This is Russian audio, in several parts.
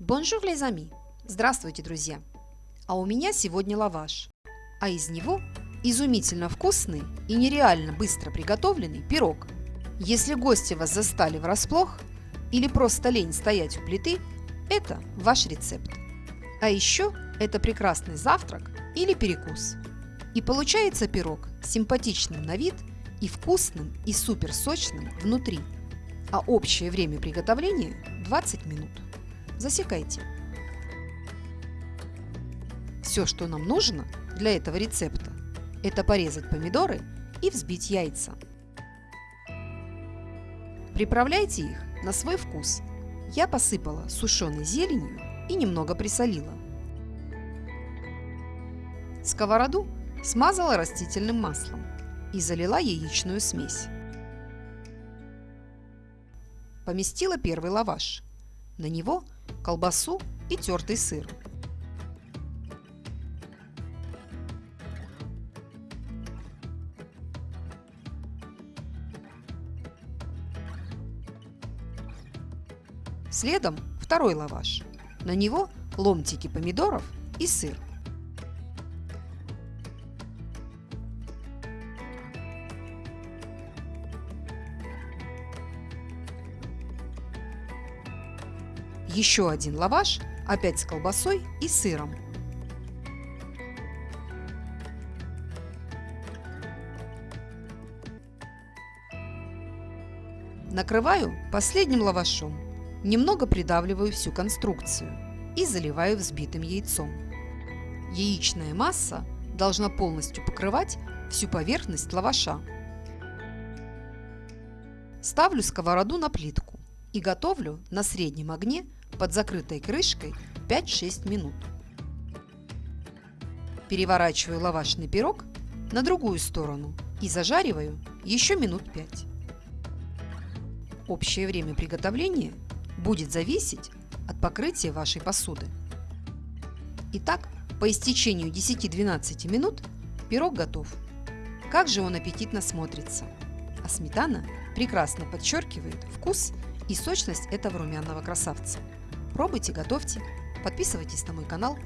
Bonjour, amis! Здравствуйте, друзья! А у меня сегодня лаваш, а из него изумительно вкусный и нереально быстро приготовленный пирог. Если гости вас застали врасплох или просто лень стоять у плиты, это ваш рецепт. А еще это прекрасный завтрак или перекус. И получается пирог симпатичным на вид и вкусным и супер сочным внутри. А общее время приготовления 20 минут. Засекайте. Все, что нам нужно для этого рецепта, это порезать помидоры и взбить яйца. Приправляйте их на свой вкус. Я посыпала сушеной зеленью и немного присолила. Сковороду смазала растительным маслом и залила яичную смесь. Поместила первый лаваш. На него колбасу и тертый сыр. Следом второй лаваш. На него ломтики помидоров и сыр. Еще один лаваш, опять с колбасой и сыром. Накрываю последним лавашом, немного придавливаю всю конструкцию и заливаю взбитым яйцом. Яичная масса должна полностью покрывать всю поверхность лаваша. Ставлю сковороду на плитку и готовлю на среднем огне под закрытой крышкой 5-6 минут. Переворачиваю лавашный пирог на другую сторону и зажариваю еще минут 5. Общее время приготовления будет зависеть от покрытия вашей посуды. Итак, по истечению 10-12 минут пирог готов. Как же он аппетитно смотрится! А сметана прекрасно подчеркивает вкус и сочность этого румяного красавца. Пробуйте, готовьте, подписывайтесь на мой канал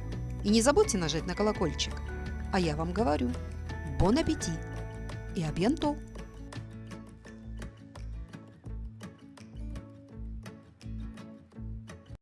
и не забудьте нажать на колокольчик. А я вам говорю, бон аппетит и абьянто!